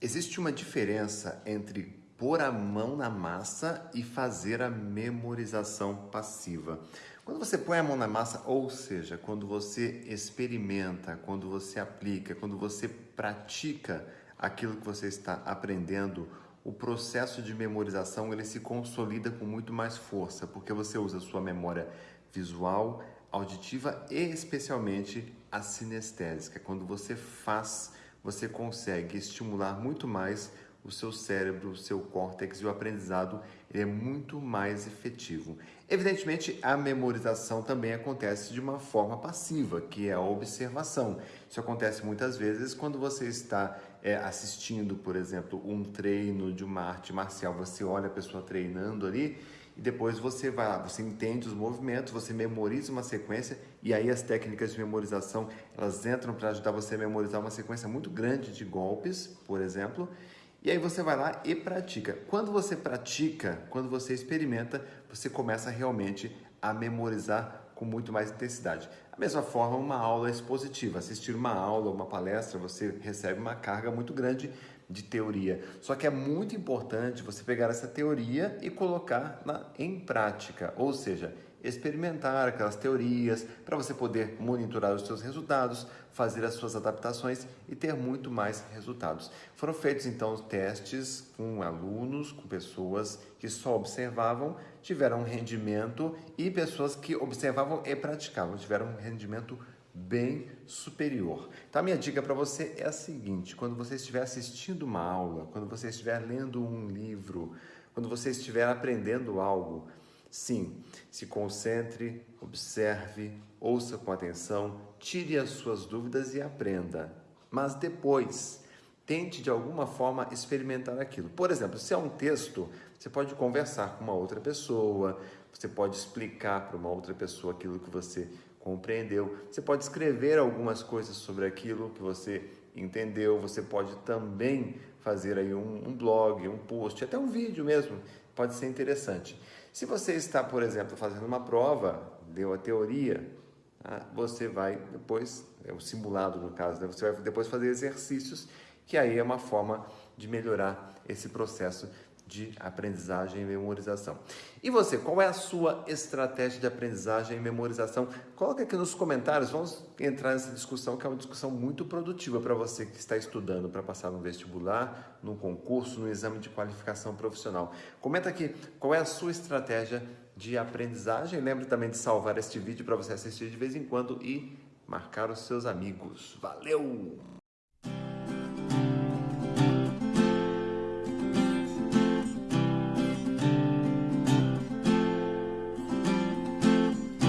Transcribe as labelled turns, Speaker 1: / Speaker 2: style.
Speaker 1: Existe uma diferença entre pôr a mão na massa e fazer a memorização passiva. Quando você põe a mão na massa, ou seja, quando você experimenta, quando você aplica, quando você pratica aquilo que você está aprendendo, o processo de memorização ele se consolida com muito mais força, porque você usa a sua memória visual, auditiva e especialmente a sinestésica. Quando você faz você consegue estimular muito mais o seu cérebro, o seu córtex e o aprendizado é muito mais efetivo. Evidentemente, a memorização também acontece de uma forma passiva, que é a observação. Isso acontece muitas vezes quando você está é, assistindo, por exemplo, um treino de uma arte marcial, você olha a pessoa treinando ali e depois você vai lá, você entende os movimentos, você memoriza uma sequência e aí as técnicas de memorização elas entram para ajudar você a memorizar uma sequência muito grande de golpes, por exemplo, e aí você vai lá e pratica. Quando você pratica, quando você experimenta, você começa realmente a memorizar com muito mais intensidade. Da mesma forma, uma aula expositiva, assistir uma aula, uma palestra, você recebe uma carga muito grande de teoria. Só que é muito importante você pegar essa teoria e colocar na, em prática, ou seja, experimentar aquelas teorias para você poder monitorar os seus resultados, fazer as suas adaptações e ter muito mais resultados. Foram feitos então testes com alunos, com pessoas que só observavam, tiveram um rendimento e pessoas que observavam e praticavam, tiveram um rendimento bem superior. Então a minha dica para você é a seguinte, quando você estiver assistindo uma aula, quando você estiver lendo um livro, quando você estiver aprendendo algo, sim, se concentre, observe, ouça com atenção, tire as suas dúvidas e aprenda. Mas depois, tente de alguma forma experimentar aquilo. Por exemplo, se é um texto, você pode conversar com uma outra pessoa, você pode explicar para uma outra pessoa aquilo que você compreendeu. Você pode escrever algumas coisas sobre aquilo que você entendeu. Você pode também fazer aí um, um blog, um post, até um vídeo mesmo. Pode ser interessante. Se você está, por exemplo, fazendo uma prova, deu a teoria, tá? você vai depois, é o simulado no caso, né? você vai depois fazer exercícios, que aí é uma forma de melhorar esse processo de aprendizagem e memorização. E você, qual é a sua estratégia de aprendizagem e memorização? Coloque aqui nos comentários, vamos entrar nessa discussão que é uma discussão muito produtiva para você que está estudando para passar no vestibular, no concurso, no exame de qualificação profissional. Comenta aqui qual é a sua estratégia de aprendizagem. Lembre também de salvar este vídeo para você assistir de vez em quando e marcar os seus amigos. Valeu!